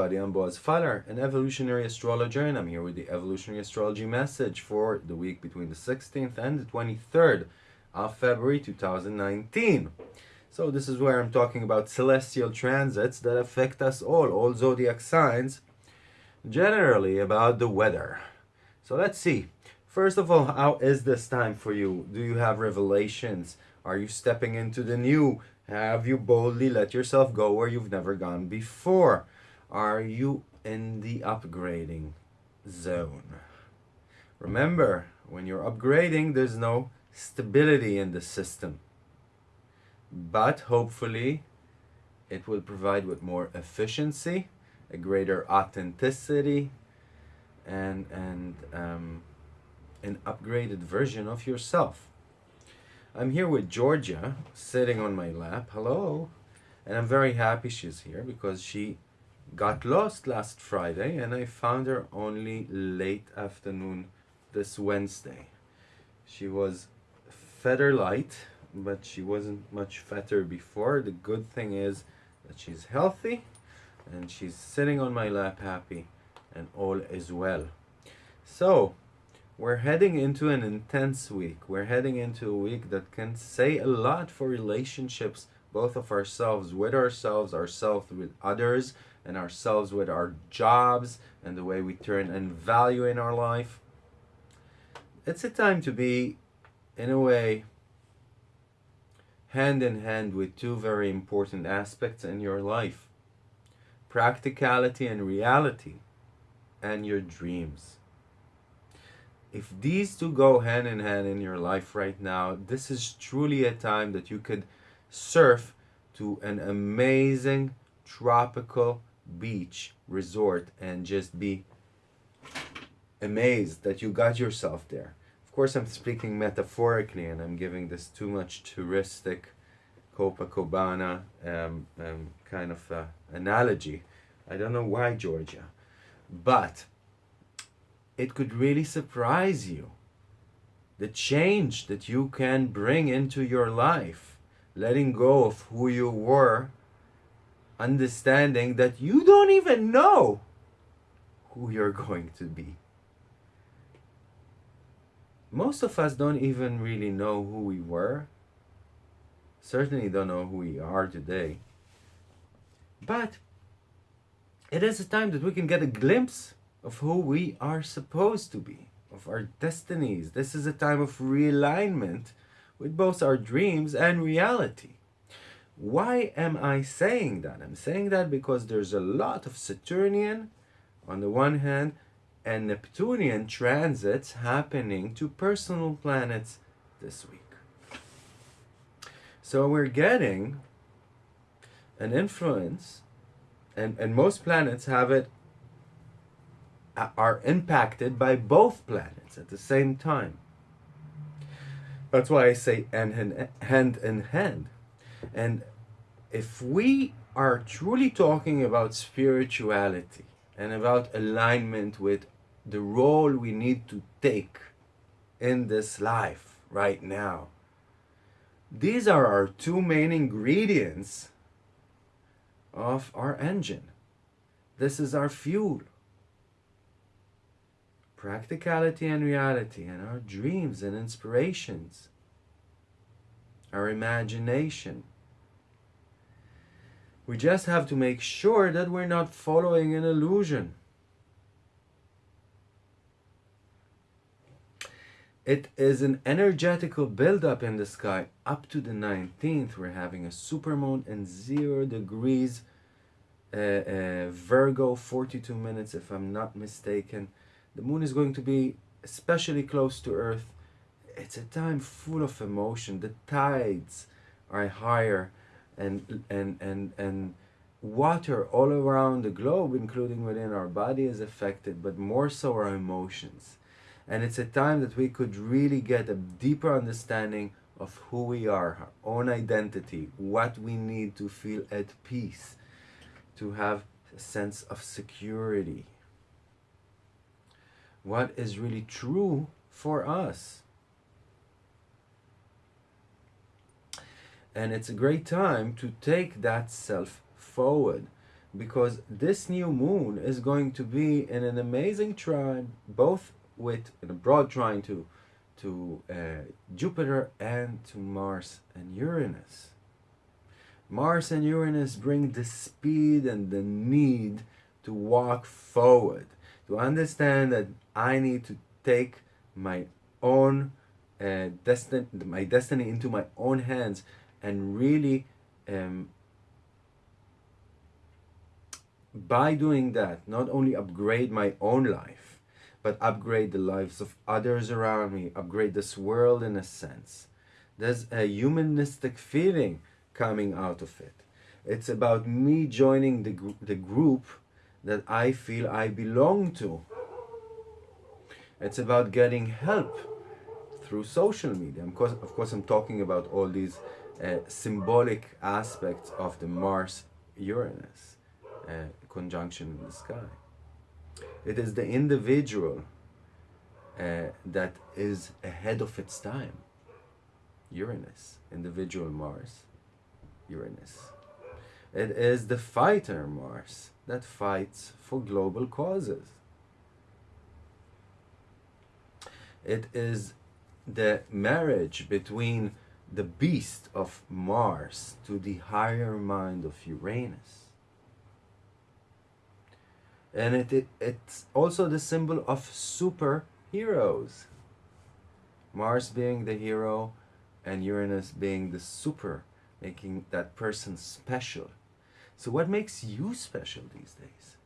Everybody, I'm Boaz Fyler, an evolutionary astrologer, and I'm here with the evolutionary astrology message for the week between the 16th and the 23rd of February 2019. So this is where I'm talking about celestial transits that affect us all, all zodiac signs, generally about the weather. So let's see. First of all, how is this time for you? Do you have revelations? Are you stepping into the new? Have you boldly let yourself go where you've never gone before? Are you in the upgrading zone? Remember, when you're upgrading, there's no stability in the system. But hopefully, it will provide with more efficiency, a greater authenticity, and, and um, an upgraded version of yourself. I'm here with Georgia, sitting on my lap. Hello. And I'm very happy she's here because she got lost last Friday and I found her only late afternoon this Wednesday. She was feather light, but she wasn't much fatter before. The good thing is that she's healthy and she's sitting on my lap happy and all is well. So, we're heading into an intense week. We're heading into a week that can say a lot for relationships, both of ourselves with ourselves, ourselves with others, and ourselves with our jobs and the way we turn and value in our life. It's a time to be, in a way, hand in hand with two very important aspects in your life practicality and reality, and your dreams. If these two go hand in hand in your life right now, this is truly a time that you could surf to an amazing tropical beach resort and just be amazed that you got yourself there. Of course, I'm speaking metaphorically and I'm giving this too much touristic Copacabana um, um, kind of uh, analogy. I don't know why Georgia, but it could really surprise you the change that you can bring into your life, letting go of who you were understanding that you don't even know who you're going to be. Most of us don't even really know who we were. Certainly don't know who we are today. But it is a time that we can get a glimpse of who we are supposed to be, of our destinies. This is a time of realignment with both our dreams and reality. Why am I saying that? I'm saying that because there's a lot of Saturnian on the one hand and Neptunian transits happening to personal planets this week. So we're getting an influence and, and most planets have it are impacted by both planets at the same time. That's why I say hand in hand. And if we are truly talking about spirituality and about alignment with the role we need to take in this life right now, these are our two main ingredients of our engine. This is our fuel. Practicality and reality and our dreams and inspirations. Our imagination we just have to make sure that we're not following an illusion. It is an energetical buildup in the sky. Up to the 19th, we're having a supermoon in 0 degrees uh, uh, Virgo, 42 minutes if I'm not mistaken. The moon is going to be especially close to Earth. It's a time full of emotion. The tides are higher and and and and water all around the globe including within our body is affected but more so our emotions. And it's a time that we could really get a deeper understanding of who we are our own identity what we need to feel at peace to have a sense of security. What is really true for us and it's a great time to take that self forward because this new moon is going to be in an amazing trine, both with in a broad trine to to uh, Jupiter and to Mars and Uranus. Mars and Uranus bring the speed and the need to walk forward, to understand that I need to take my own uh, destiny, my destiny into my own hands, and really, um, by doing that, not only upgrade my own life, but upgrade the lives of others around me, upgrade this world in a sense. There's a humanistic feeling coming out of it. It's about me joining the, gr- the group that I feel I belong to. It's about getting help through social media. Of course, of course I'm talking about all these symbolic aspects of the Mars Uranus uh, conjunction in the sky. It is the individual uh, that is ahead of its time. Uranus, individual Mars, Uranus. It is the fighter Mars that fights for global causes. It is the marriage between the beast of Mars to the higher mind of Uranus. And it, it it's also the symbol of superheroes. Mars being the hero and Uranus being the super, making that person special. So, what makes you special these days?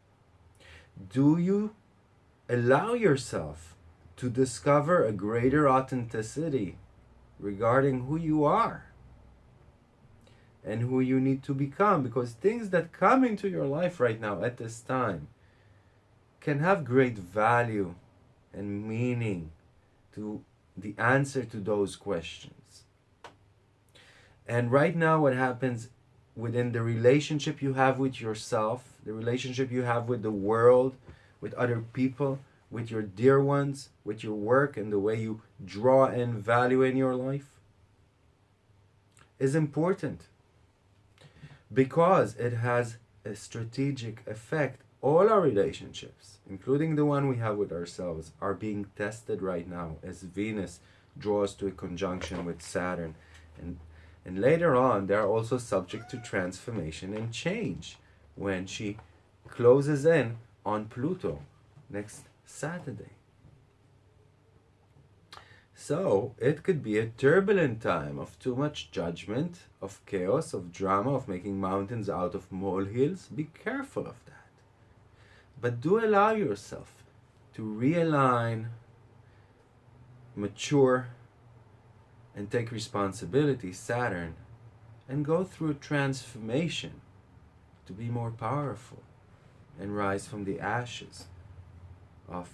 Do you allow yourself to discover a greater authenticity regarding who you are and who you need to become? Because things that come into your life right now at this time can have great value and meaning to the answer to those questions. And right now, what happens within the relationship you have with yourself, the relationship you have with the world, with other people, with your dear ones, with your work, and the way you draw in value in your life is important because it has a strategic effect. All our relationships, including the one we have with ourselves, are being tested right now as Venus draws to a conjunction with Saturn. And, and later on, they are also subject to transformation and change when she closes in on Pluto next Saturday. So it could be a turbulent time of too much judgment, of chaos, of drama, of making mountains out of molehills. Be careful of that. But do allow yourself to realign, mature, and take responsibility, Saturn, and go through a transformation to be more powerful and rise from the ashes of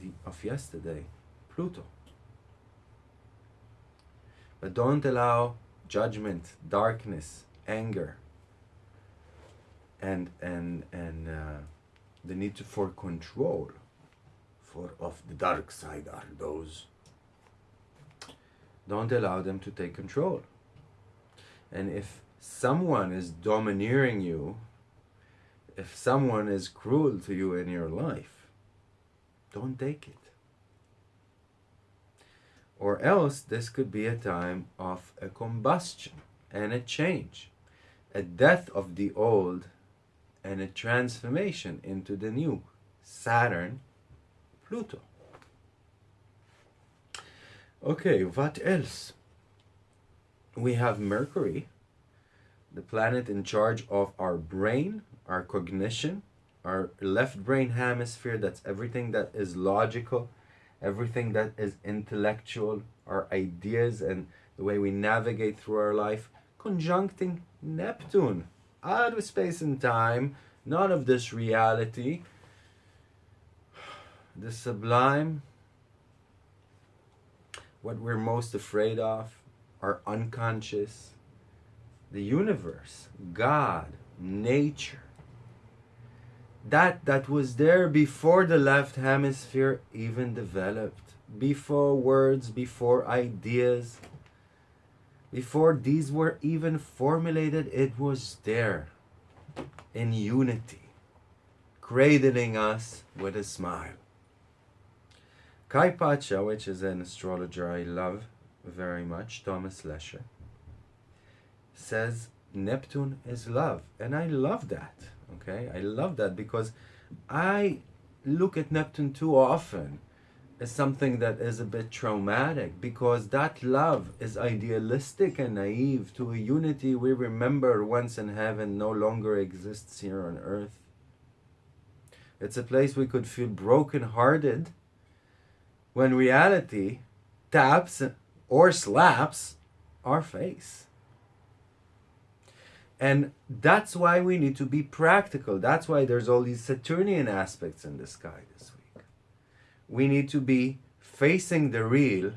the of yesterday, Pluto. But don't allow judgment, darkness, anger, and and and uh, the need for control, for of the dark side are those. Don't allow them to take control. And if someone is domineering you, if someone is cruel to you in your life, don't take it. Or else, this could be a time of a combustion and a change, a death of the old and a transformation into the new Saturn, Pluto. Okay, what else? We have Mercury, the planet in charge of our brain, our cognition, our left brain hemisphere, that's everything that is logical, everything that is intellectual, our ideas and the way we navigate through our life, conjuncting Neptune, out of space and time, not of this reality, the sublime, what we're most afraid of, our unconscious, the universe, God, nature. That that was there before the left hemisphere even developed, before words, before ideas, before these were even formulated, it was there. in unity, cradling us with a smile. Kaypacha, which is an astrologer I love very much, Thomas Lescher, says Neptune is love. And I love that. Okay? I love that because I look at Neptune too often as something that is a bit traumatic because that love is idealistic and naive to a unity we remember once in heaven no longer exists here on earth. It's a place we could feel broken-hearted when reality taps or slaps our face. And that's why we need to be practical. That's why there's all these Saturnian aspects in the sky this week. We need to be facing the real,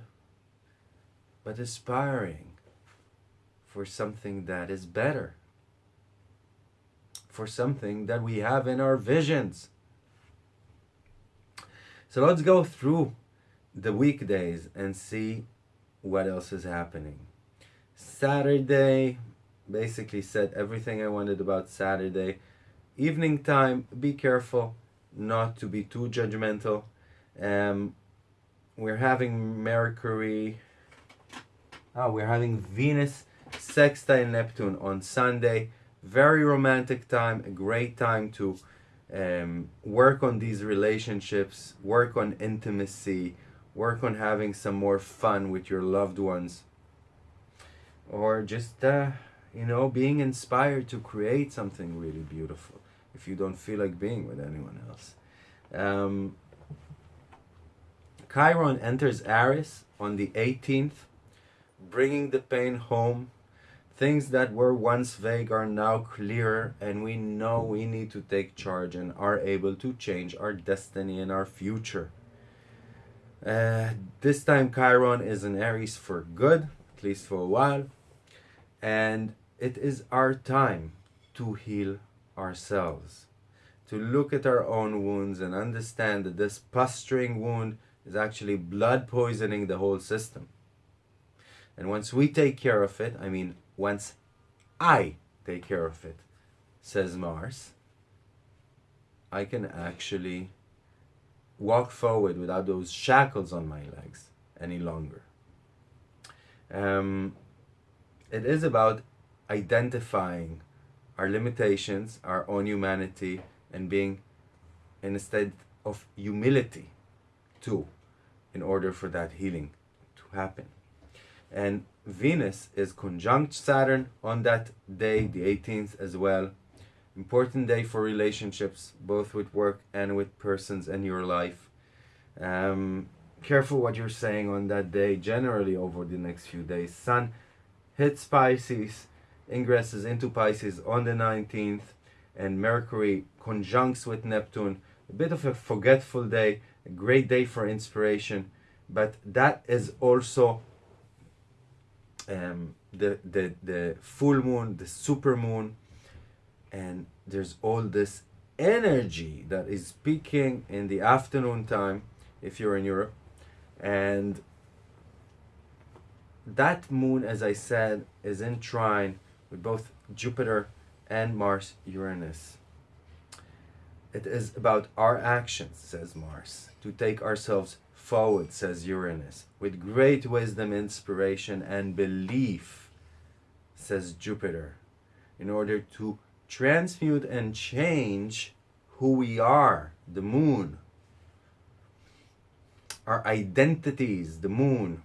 but aspiring for something that is better. For something that we have in our visions. So let's go through the weekdays and see what else is happening. Saturday, basically said everything I wanted about Saturday. Evening time, be careful not to be too judgmental. Um, we're having Mercury, oh, we're having Venus sextile Neptune on Sunday. Very romantic time, a great time to um, work on these relationships, work on intimacy, work on having some more fun with your loved ones. Or just uh, you know, being inspired to create something really beautiful if you don't feel like being with anyone else. Um, Chiron enters Aries on the 18th, bringing the pain home. Things that were once vague are now clearer, and we know we need to take charge and are able to change our destiny and our future. Uh, this time, Chiron is in Aries for good, at least for a while. And it is our time to heal ourselves, to look at our own wounds and understand that this posturing wound is actually blood poisoning the whole system. And once we take care of it, I mean, once I take care of it, says Mars, I can actually walk forward without those shackles on my legs any longer. Um, it is about identifying our limitations, our own humanity, and being in a state of humility too, in order for that healing to happen. And Venus is conjunct Saturn on that day, the 18th as well. Important day for relationships, both with work and with persons in your life. Um, careful what you're saying on that day, generally over the next few days. Sun hits Pisces ingresses into Pisces on the 19th and Mercury conjuncts with Neptune. A bit of a forgetful day, a great day for inspiration, but that is also um, the, the, the full moon, the super moon, and there's all this energy that is peaking in the afternoon time if you're in Europe and that moon as I said is in trine with both Jupiter and Mars Uranus. It is about our actions, says Mars, to take ourselves forward, says Uranus, with great wisdom, inspiration, and belief, says Jupiter, in order to transmute and change who we are, the moon, our identities, the moon,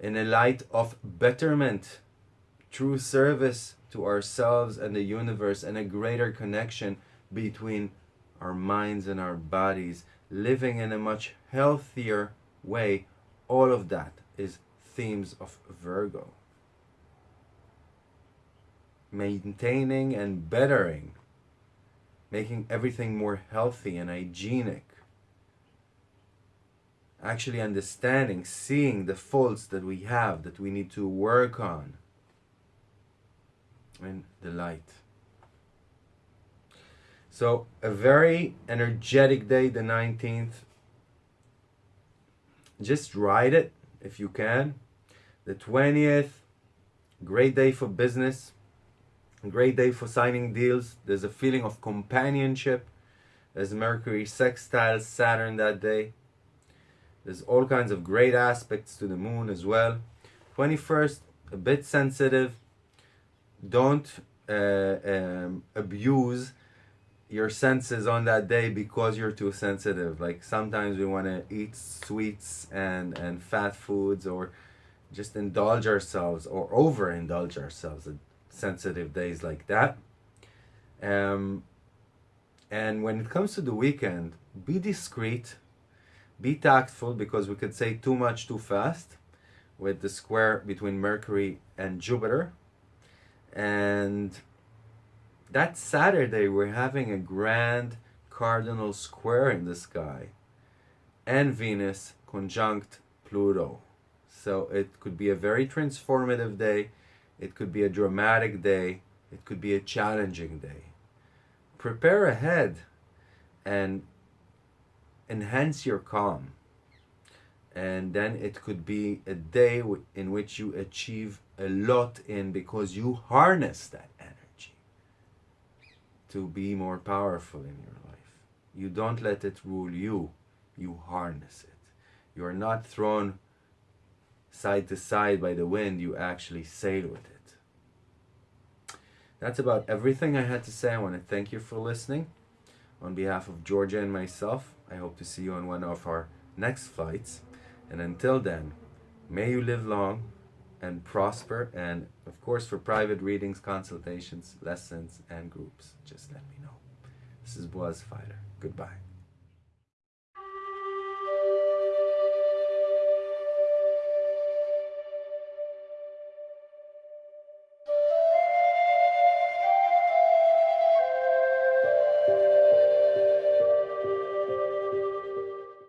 in a light of betterment true service to ourselves and the universe and a greater connection between our minds and our bodies, living in a much healthier way, all of that is themes of Virgo. Maintaining and bettering, making everything more healthy and hygienic. Actually understanding, seeing the faults that we have that we need to work on the light. So a very energetic day, the 19th. Just ride it if you can. The 20th, great day for business. Great day for signing deals. There's a feeling of companionship as Mercury sextiles Saturn that day. There's all kinds of great aspects to the moon as well. 21st, a bit sensitive. Don't uh, um, abuse your senses on that day because you're too sensitive. Like sometimes we want to eat sweets and, and fat foods or just indulge ourselves or overindulge ourselves at sensitive days like that. Um, and when it comes to the weekend, be discreet, be tactful because we could say too much too fast with the square between Mercury and Jupiter. And that Saturday, we're having a grand cardinal square in the sky and Venus conjunct Pluto. So it could be a very transformative day. It could be a dramatic day. It could be a challenging day. Prepare ahead and enhance your calm. And then it could be a day in which you achieve a lot in because you harness that energy to be more powerful in your life. You don't let it rule you, you harness it. You're not thrown side to side by the wind, you actually sail with it. That's about everything I had to say. I want to thank you for listening. On behalf of Georgia and myself, I hope to see you on one of our next flights. And until then, may you live long and prosper. And of course, for private readings, consultations, lessons, and groups, just let me know. This is Boaz Fyler. Goodbye.